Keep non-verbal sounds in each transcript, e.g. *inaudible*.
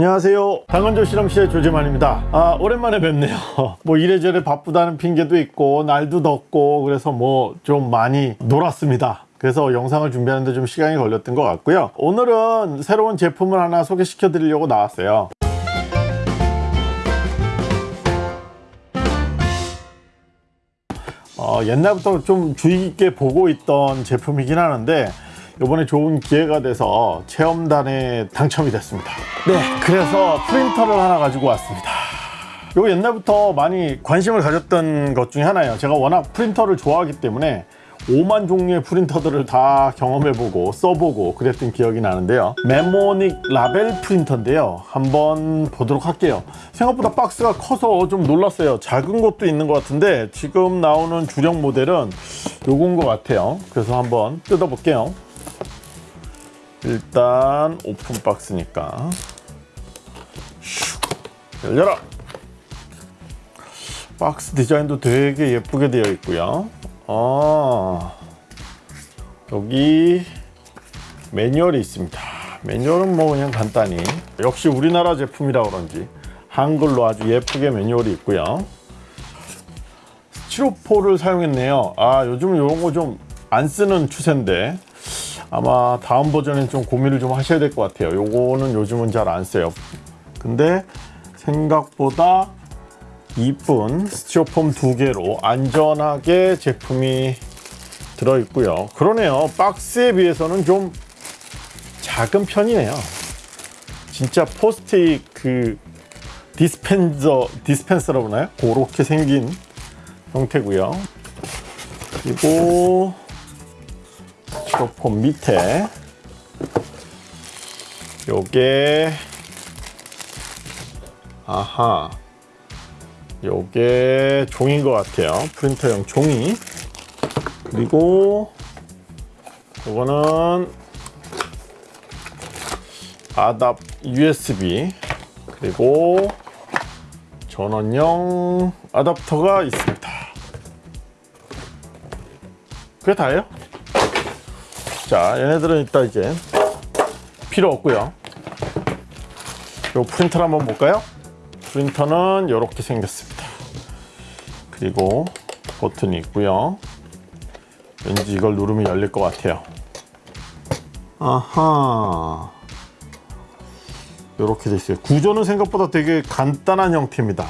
안녕하세요. 당근조 실험실의 조재만입니다. 아 오랜만에 뵙네요. *laughs* 뭐 이래저래 바쁘다는 핑계도 있고 날도 덥고 그래서 뭐 좀 많이 놀았습니다. 그래서 영상을 준비하는데 좀 시간이 걸렸던 것 같고요. 오늘은 새로운 제품을 하나 소개시켜 드리려고 나왔어요. 어, 옛날부터 좀 주의 깊게 보고 있던 제품이긴 하는데 이번에 좋은 기회가 돼서 체험단에 당첨이 됐습니다. 네 그래서 프린터를 하나 가지고 왔습니다. 이거 옛날부터 많이 관심을 가졌던 것 중에 하나예요. 제가 워낙 프린터를 좋아하기 때문에 5만 종류의 프린터들을 다 경험해보고 써보고 그랬던 기억이 나는데요. 메모닉 라벨 프린터인데요. 한번 보도록 할게요. 생각보다 박스가 커서 좀 놀랐어요. 작은 것도 있는 것 같은데 지금 나오는 주력 모델은 요건 것 같아요. 그래서 한번 뜯어볼게요 일단 오픈 박스니까. 슉, 열려라. 박스 디자인도 되게 예쁘게 되어 있고요. 아. 여기 매뉴얼이 있습니다. 매뉴얼은 뭐 그냥 간단히. 역시 우리나라 제품이라 그런지 한글로 아주 예쁘게 매뉴얼이 있고요. 스티로포를 사용했네요. 아 요즘 이런 거 좀 안 쓰는 추세인데 아마 다음 버전엔 좀 고민을 좀 하셔야 될 것 같아요. 요거는 요즘은 잘 안 써요. 근데 생각보다 이쁜 스티로폼 두 개로 안전하게 제품이 들어있고요. 그러네요. 박스에 비해서는 좀 작은 편이네요. 진짜 포스트잇 그 디스펜서 디스펜서라고 하나요? 그렇게 생긴 형태고요. 그리고 스티로폼 밑에. 요게 아하. 요게 종인 것 같아요. 프린터용 종이. 그리고 요거는 아답 USB 그리고 전원용 아답터가 있습니다. 그게 다예요 자 얘네들은 이따 이제 필요 없고요. 요 프린터를 한번 볼까요? 프린터는 이렇게 생겼습니다. 그리고 버튼이 있고요. 왠지 이걸 누르면 열릴 것 같아요. 아하. 이렇게 돼 있어요. 구조는 생각보다 되게 간단한 형태입니다.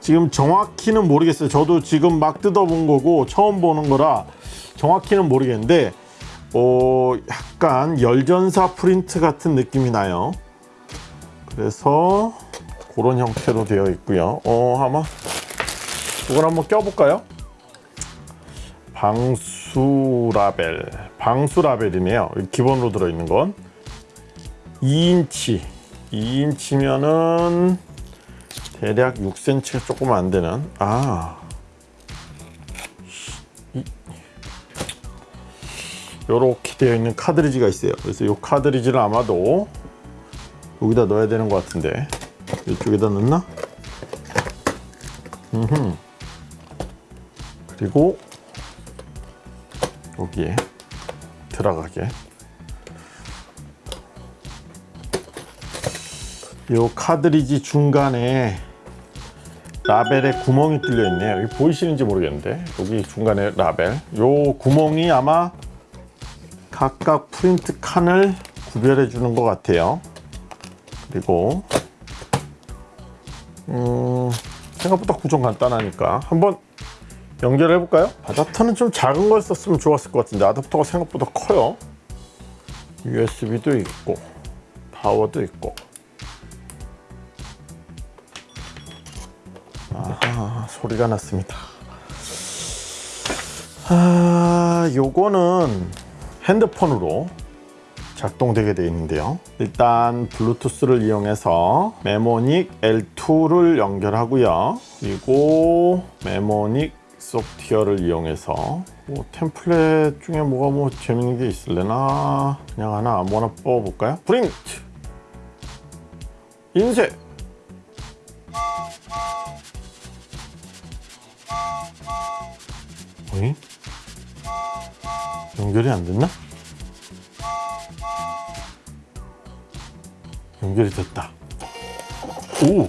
지금 정확히는 모르겠어요. 저도 지금 막 뜯어본 거고 처음 보는 거라 정확히는 모르겠는데 어, 약간 열전사 프린트 같은 느낌이 나요. 그래서 그런 형태로 되어 있고요. 어 아마 이걸 한번 껴볼까요? 방수 라벨 방수 라벨이네요. 기본으로 들어있는 건. 2인치. 2인치면은 대략 6cm가 조금 안 되는 아 이렇게 되어 있는 카드리지가 있어요. 그래서 이 카드리지를 아마도 여기다 넣어야 되는 것 같은데. 이쪽에다 넣나? 음흠. 그리고 여기에 들어가게. 이 카드리지 중간에 라벨에 구멍이 뚫려 있네요. 여기 보이시는지 모르겠는데. 여기 중간에 라벨. 이 구멍이 아마 각각 프린트 칸을 구별해 주는 것 같아요. 그리고 음, 생각보다 구성 간단하니까. 한번 연결해 볼까요? 아답터는 좀 작은 걸 썼으면 좋았을 것 같은데 아답터가 생각보다 커요. USB도 있고 파워도 있고. 아하 소리가 났습니다. 아 요거는 핸드폰으로 작동되게 되어 있는데요. 일단 블루투스를 이용해서 네모닉 L2를 연결하고요. 그리고 네모닉 소프트웨어를 이용해서 뭐 template 중에 뭐가 뭐 재밌는 게 있을래나? 그냥 하나 아무거나 뽑아볼까요? 프린트! 인쇄! 어이? 연결이 안 됐나? 연결이 됐다. 오!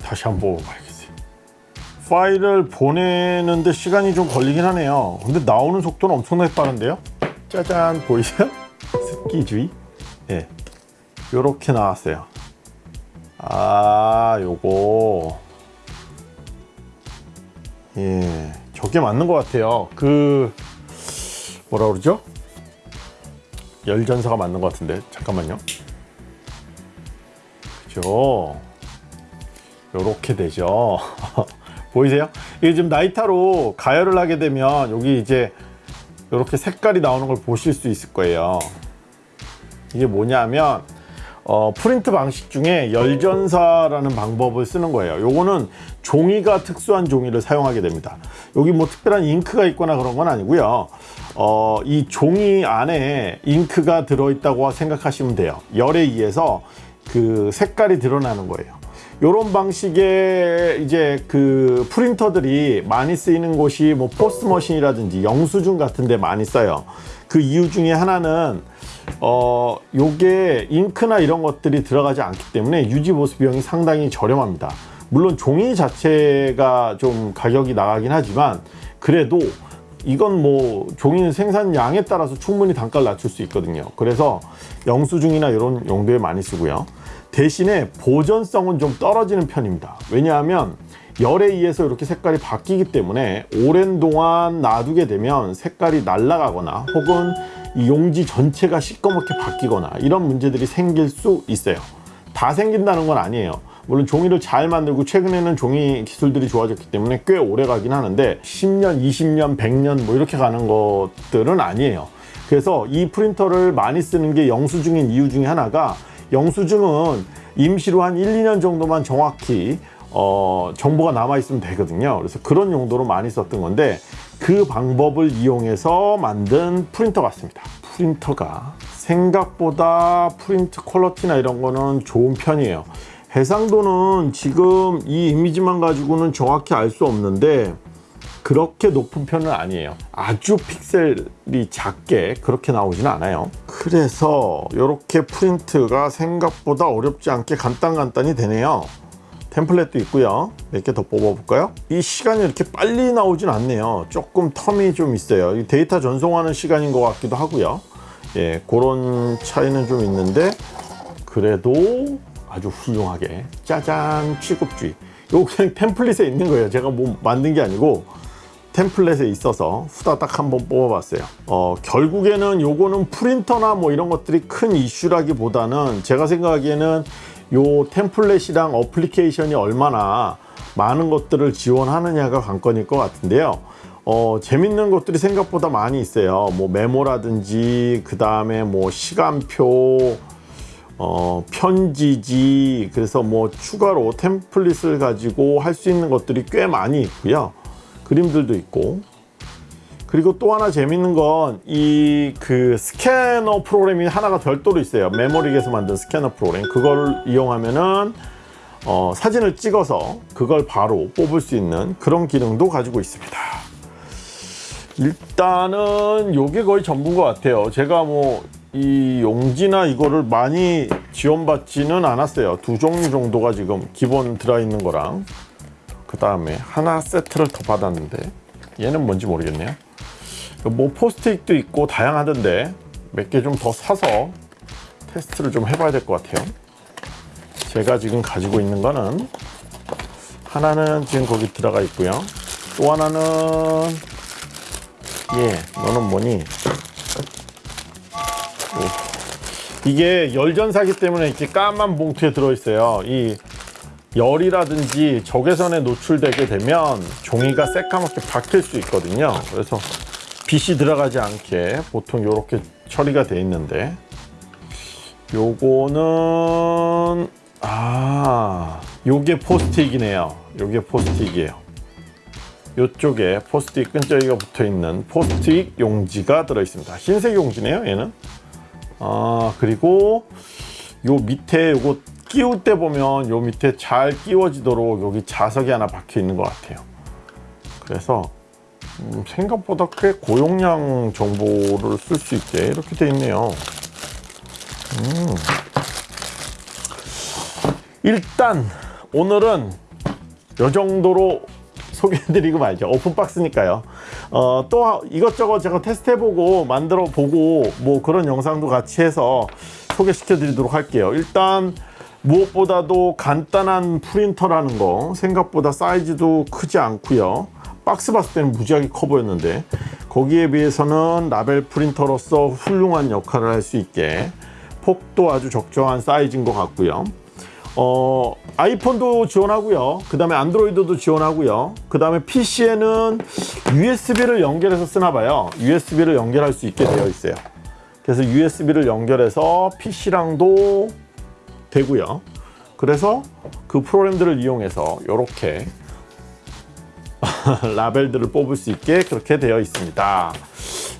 다시 한번 먹어봐야겠어요. 파일을 보내는데 시간이 좀 걸리긴 하네요. 근데 나오는 속도는 엄청나게 빠른데요? 짜잔 보이세요? 습기주의? 예. 요렇게 나왔어요. 아 요거. 예 저게 맞는 것 같아요. 그 뭐라 그러죠? 열전사가 맞는 것 같은데. 잠깐만요. 그죠? 요렇게 되죠. *laughs* 보이세요? 이게 지금 나이타로 가열을 하게 되면 여기 이제 이렇게 색깔이 나오는 걸 보실 수 있을 거예요. 이게 뭐냐면 어, 프린트 방식 중에 열전사라는 방법을 쓰는 거예요. 요거는 종이가 특수한 종이를 사용하게 됩니다. 여기 뭐 특별한 잉크가 있거나 그런 건 아니고요. 어, 이 종이 안에 잉크가 들어있다고 생각하시면 돼요. 열에 의해서 그 색깔이 드러나는 거예요. 이런 방식의 이제 그 프린터들이 많이 쓰이는 곳이 뭐 포스머신이라든지 영수증 같은 데 많이 써요. 그 이유 중에 하나는 어 요게 잉크나 이런 것들이 들어가지 않기 때문에 유지 보수 비용이 상당히 저렴합니다. 물론 종이 자체가 좀 가격이 나가긴 하지만 그래도 이건 뭐 종이 생산량에 따라서 충분히 단가를 낮출 수 있거든요. 그래서 영수증이나 이런 용도에 많이 쓰고요. 대신에 보존성은 좀 떨어지는 편입니다. 왜냐하면 열에 의해서 이렇게 색깔이 바뀌기 때문에 오랜 동안 놔두게 되면 색깔이 날아가거나 혹은 이 용지 전체가 시꺼멓게 바뀌거나 이런 문제들이 생길 수 있어요. 다 생긴다는 건 아니에요. 물론 종이를 잘 만들고 최근에는 종이 기술들이 좋아졌기 때문에 꽤 오래 가긴 하는데 10년, 20년, 100년 뭐 이렇게 가는 것들은 아니에요. 그래서 이 프린터를 많이 쓰는 게 영수증인 이유 중에 하나가 영수증은 임시로 한 1, 2년 정도만 정확히 어, 정보가 남아 있으면 되거든요. 그래서 그런 용도로 많이 썼던 건데 그 방법을 이용해서 만든 프린터 같습니다. 프린터가 생각보다 프린트 퀄러티나 이런 거는 좋은 편이에요. 해상도는 지금 이 이미지만 가지고는 정확히 알 수 없는데 그렇게 높은 편은 아니에요. 아주 픽셀이 작게 그렇게 나오지는 않아요. 그래서 이렇게 프린트가 생각보다 어렵지 않게 간단간단히 되네요 템플릿도 있고요. 몇 개 더 뽑아 볼까요? 이 시간이 이렇게 빨리 나오진 않네요. 조금 텀이 좀 있어요. 데이터 전송하는 시간인 것 같기도 하고요. 예 그런 차이는 좀 있는데 그래도 아주 훌륭하게 짜잔 취급주의. 이거 그냥 템플릿에 있는 거예요. 제가 뭐 만든 게 아니고 템플릿에 있어서 후다닥 한번 뽑아봤어요. 어, 결국에는 요거는 프린터나 뭐 이런 것들이 큰 이슈라기보다는 제가 생각하기에는 요 템플릿이랑 어플리케이션이 얼마나 많은 것들을 지원하느냐가 관건일 것 같은데요. 어, 재밌는 것들이 생각보다 많이 있어요. 뭐 메모라든지 그 다음에 뭐 시간표 어, 편지지 그래서 뭐 추가로 템플릿을 가지고 할 수 있는 것들이 꽤 많이 있고요. 그림들도 있고 그리고 또 하나 재밌는 건 이 그 스캐너 프로그램이 하나가 별도로 있어요. 메모릭에서 만든 스캐너 프로그램. 그걸 이용하면은 어, 사진을 찍어서 그걸 바로 뽑을 수 있는 그런 기능도 가지고 있습니다. 일단은 요게 거의 전부인 것 같아요. 제가 뭐 이 용지나 이거를 많이 지원받지는 않았어요. 두 종류 정도가 지금 기본 들어있는 거랑. 그 다음에 하나 세트를 더 받았는데 얘는 뭔지 모르겠네요 뭐 포스트잇도 있고 다양하던데 몇 개 좀 더 사서 테스트를 좀 해봐야 될 것 같아요. 제가 지금 가지고 있는 거는 하나는 지금 거기 들어가 있고요. 또 하나는 예 너는 뭐니? 오. 이게 열전사기 때문에 이렇게 까만 봉투에 들어있어요. 이 열이라든지 적외선에 노출되게 되면 종이가 새까맣게 박힐 수 있거든요. 그래서 빛이 들어가지 않게 보통 이렇게 처리가 돼 있는데 요거는 아 요게 포스트잇이네요. 요게 포스트잇이에요. 요쪽에 포스트잇 끈적이가 붙어 있는 포스트잇 용지가 들어 있습니다. 흰색 용지네요 얘는. 아 그리고 요 밑에 요거 끼울 때 보면 요 밑에 잘 끼워지도록 여기 자석이 하나 박혀 있는 것 같아요. 그래서 음, 생각보다 꽤 고용량 정보를 쓸 수 있게 이렇게 돼 있네요 음. 일단 오늘은 요 정도로 소개해드리고 말죠. 오픈박스니까요. 어, 또 이것저것 제가 테스트해보고 만들어 보고 뭐 그런 영상도 같이 해서 소개시켜 드리도록 할게요. 일단 무엇보다도 간단한 프린터라는 거 생각보다 사이즈도 크지 않고요. 박스 봤을 때는 무지하게 커 보였는데 거기에 비해서는 라벨 프린터로서 훌륭한 역할을 할 수 있게 폭도 아주 적정한 사이즈인 것 같고요. 어, 아이폰도 지원하고요. 그 다음에 안드로이드도 지원하고요. 그 다음에 PC에는 USB를 연결해서 쓰나 봐요. USB를 연결할 수 있게 되어 있어요. 그래서 USB를 연결해서 PC랑도 되고요. 그래서 그 프로그램들을 이용해서 이렇게 *laughs* 라벨들을 뽑을 수 있게 그렇게 되어 있습니다.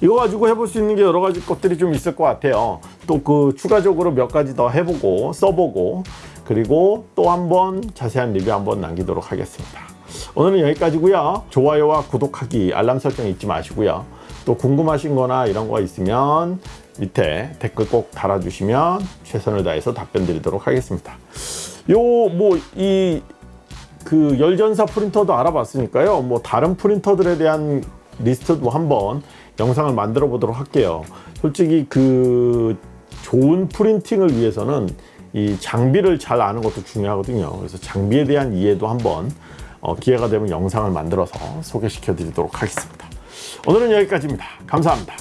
이거 가지고 해볼 수 있는 게 여러 가지 것들이 좀 있을 것 같아요. 또 그 추가적으로 몇 가지 더 해보고 써보고 그리고 또 한번 자세한 리뷰 한번 남기도록 하겠습니다. 오늘은 여기까지고요. 좋아요와 구독하기, 알람 설정 잊지 마시고요. 또 궁금하신 거나 이런 거 있으면 밑에 댓글 꼭 달아주시면 최선을 다해서 답변 드리도록 하겠습니다. 요 뭐 이 그 열전사 프린터도 알아봤으니까요. 뭐 다른 프린터들에 대한 리스트도 한번 영상을 만들어 보도록 할게요. 솔직히 그 좋은 프린팅을 위해서는 이 장비를 잘 아는 것도 중요하거든요. 그래서 장비에 대한 이해도 한번 어, 기회가 되면 영상을 만들어서 소개시켜 드리도록 하겠습니다. 오늘은 여기까지입니다. 감사합니다.